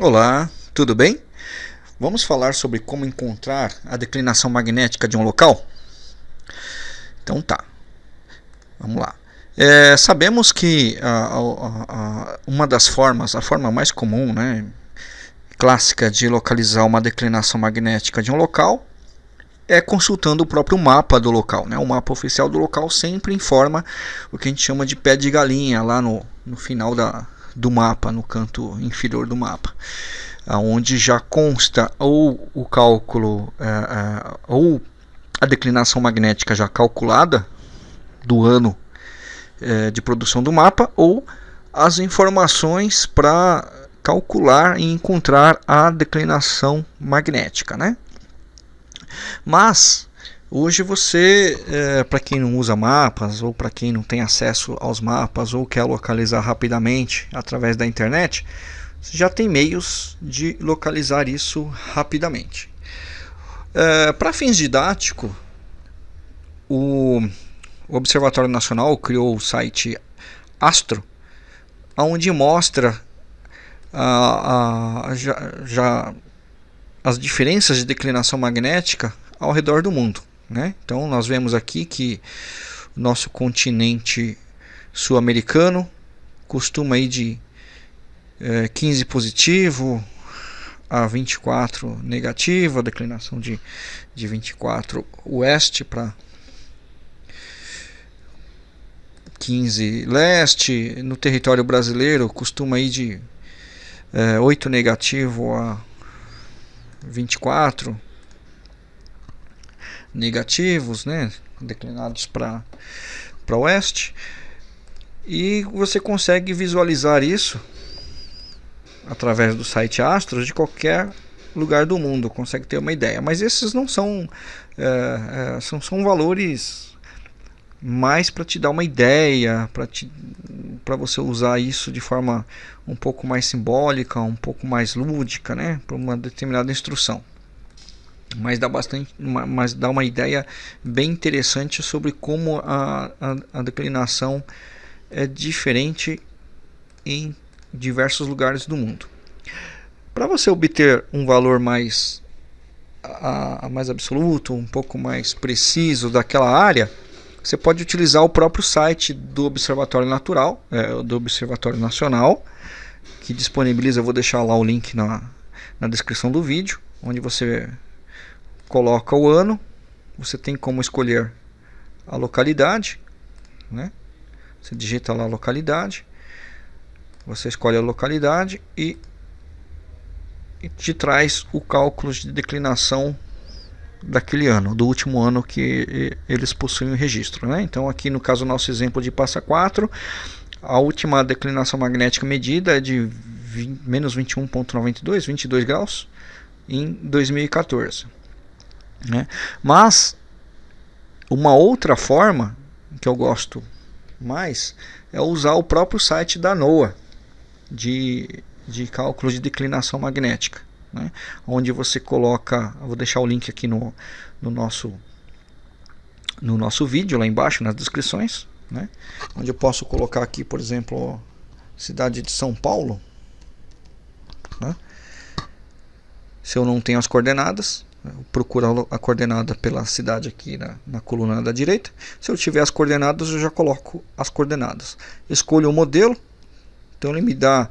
Olá, tudo bem? Vamos falar sobre como encontrar a declinação magnética de um local? Então tá, vamos lá. É, sabemos que a, a, a, uma das formas, a forma mais comum, né, clássica de localizar uma declinação magnética de um local é consultando o próprio mapa do local. Né? O mapa oficial do local sempre informa o que a gente chama de pé de galinha lá no, no final da, do mapa, no canto inferior do mapa, onde já consta ou o cálculo é, é, ou a declinação magnética já calculada do ano é, de produção do mapa ou as informações para calcular e encontrar a declinação magnética, né? Mas Hoje você, é, para quem não usa mapas ou para quem não tem acesso aos mapas ou quer localizar rapidamente através da internet, já tem meios de localizar isso rapidamente. É, para fins didáticos, o Observatório Nacional criou o site Astro, onde mostra a, a, já, já as diferenças de declinação magnética ao redor do mundo. Né? Então nós vemos aqui que nosso continente sul-americano costuma ir de é, 15 positivo a 24 negativo, a declinação de, de 24 oeste para 15 leste. No território brasileiro costuma ir de é, 8 negativo a 24 negativos, né, declinados para oeste. E você consegue visualizar isso através do site Astros de qualquer lugar do mundo, consegue ter uma ideia. Mas esses não são, é, é, são, são valores mais para te dar uma ideia, para você usar isso de forma um pouco mais simbólica, um pouco mais lúdica, né, para uma determinada instrução mas dá bastante mas dá uma ideia bem interessante sobre como a, a, a declinação é diferente em diversos lugares do mundo. Para você obter um valor mais a, a, mais absoluto um pouco mais preciso daquela área você pode utilizar o próprio site do Observatório Natural é, do Observatório Nacional que disponibiliza eu vou deixar lá o link na, na descrição do vídeo onde você coloca o ano, você tem como escolher a localidade, né? Você digita lá a localidade, você escolhe a localidade e, e te traz o cálculo de declinação daquele ano, do último ano que eles possuem o registro. Né? Então aqui no caso nosso exemplo de passa 4, a última declinação magnética medida é de 20, menos 21.92, 22 graus, em 2014. Né? Mas uma outra forma que eu gosto mais é usar o próprio site da NOAA de, de cálculo de declinação magnética. Né? Onde você coloca, vou deixar o link aqui no, no, nosso, no nosso vídeo, lá embaixo nas descrições. Né? Onde eu posso colocar aqui, por exemplo, cidade de São Paulo. Né? Se eu não tenho as coordenadas, procura a coordenada pela cidade aqui na, na, coluna da direita. Se eu tiver as coordenadas, eu já coloco as coordenadas. Escolho o modelo, então ele me dá,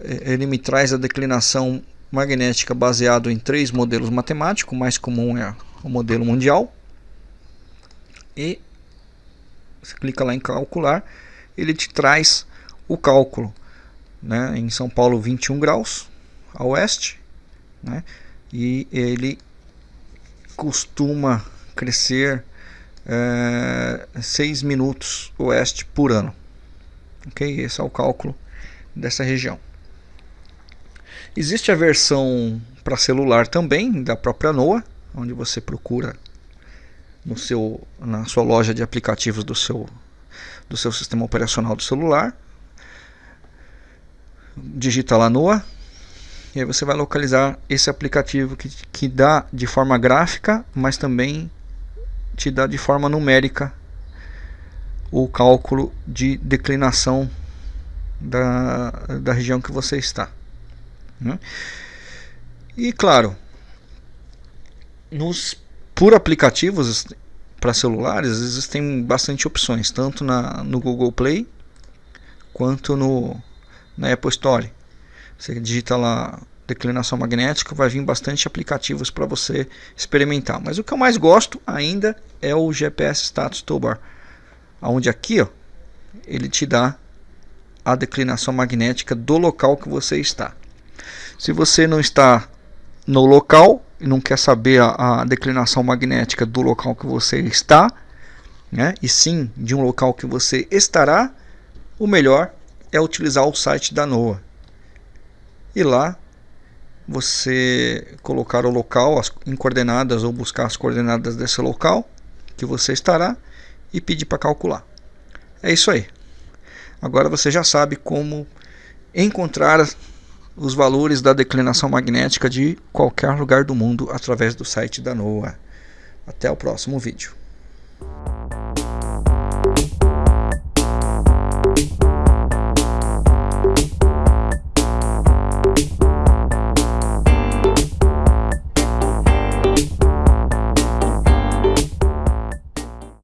é, ele me traz a declinação magnética baseado em três modelos matemáticos. O mais comum é o modelo mundial. E você clica lá em calcular, ele te traz o cálculo. Né? Em São Paulo, 21 graus a oeste. Né? E ele costuma crescer é, 6 minutos oeste por ano. Ok? Esse é o cálculo dessa região. Existe a versão para celular também, da própria NOAA, onde você procura no seu, na sua loja de aplicativos do seu, do seu sistema operacional do celular. Digita lá NOAA, e aí você vai localizar esse aplicativo que, que dá de forma gráfica, mas também te dá de forma numérica o cálculo de declinação da, da região que você está. Né? E claro, nos por aplicativos para celulares existem bastante opções, tanto na, no Google Play quanto no, na Apple Store. Você digita lá declinação magnética, vai vir bastante aplicativos para você experimentar. Mas o que eu mais gosto ainda é o GPS Status Toolbar, onde aqui ó, ele te dá a declinação magnética do local que você está. Se você não está no local e não quer saber a, a declinação magnética do local que você está, né, e sim de um local que você estará, o melhor é utilizar o site da NOAA. E lá você colocar o local as, em coordenadas ou buscar as coordenadas desse local que você estará e pedir para calcular. É isso aí. Agora você já sabe como encontrar os valores da declinação magnética de qualquer lugar do mundo através do site da NOAA. Até o próximo vídeo.